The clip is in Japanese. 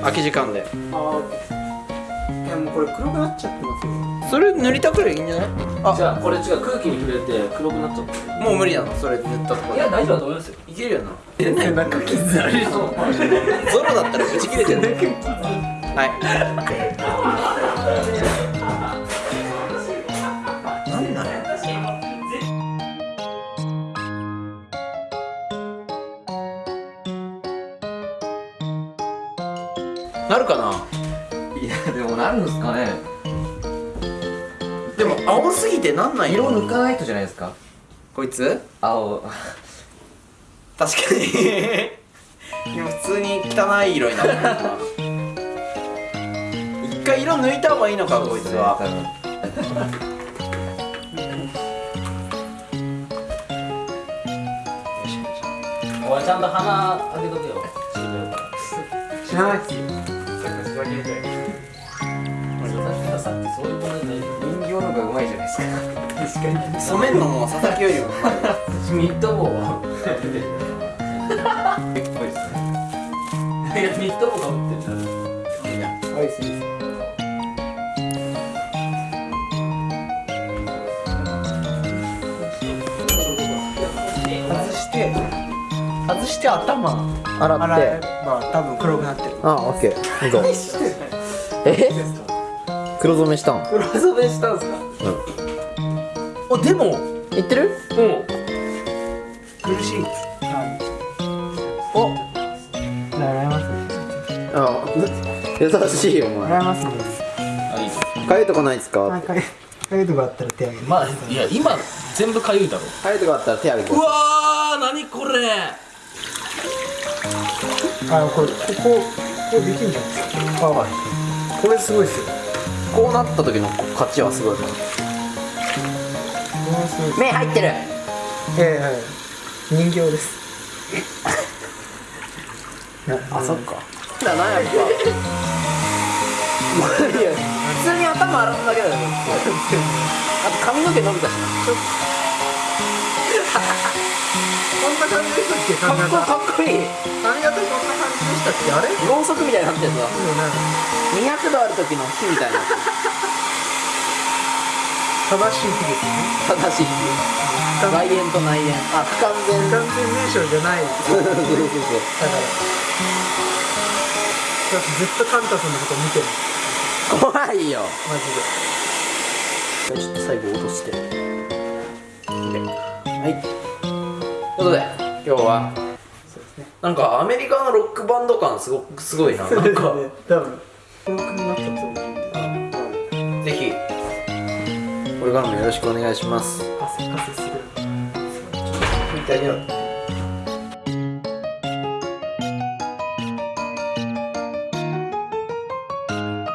空き時間で。ああいやもうこれ黒くなっちゃってますよ。それ塗りたくりゃいいんじゃない？あ。じゃあこれ違う空気に触れて黒くなっちゃって。もう無理なのそれ塗ったところいや大丈夫だと思いますよ。いけるよな。背中傷あるよ ゾロだったらブチ切れてる はいなるかな？いやでもなるんですかね。でも青すぎてなんない色よ抜かないとじゃないですか。こいつ？青。確かに。今普通に汚い色になるな一回色抜いた方がいいのかこいつは。おいちゃんと鼻開けとけよ。知らないっすよさっきそういう問題ない人形の方がうまいじゃないですか確かに染めん。のも佐々木よりもうまいミッドボー結構ですねいやミッドボーかぶってるアイスです外して外して頭洗洗えば多分黒くなってる。あオッケー。どう。ぞえ？黒染めしたん？黒染めしたんすか？おでも。いってる？苦しい。はい。お。洗いますあ優しいよお前。洗いますね。あいいですかゆいとこないですか？はいかゆいとこあったら手あげるまあいや今全部かゆいだろ。かゆいとこあったら手あげて。うわー何これあこれここここできるんじゃないですかはいこれすごい。っすよこうなった時の勝ちはすごい。これすごい。目入ってるええはい。人形ですあそっかだなやっぱい。や普通に頭洗っただけだよあと髪の毛伸びたしなこんな感じでしたっけかっこ髪型かっこい。い髪型こんな感じでしたっけあれ？ろうそくみたいになってるぞ。ね。200度ある時の火みたいな。正しい日ですね。正しい外縁と内縁。あ不完全。完全名称じゃない。そうそうそうだから。だってずっとカンタさんのこと見てる。怖いよ。マジで。ちょっと最後落として。はい。ということで今日はなんかアメリカのロックバンド感すごくすごいな。なんか多分。ぜひ。これからもよろしくお願いします。汗かせする拭いてあげよう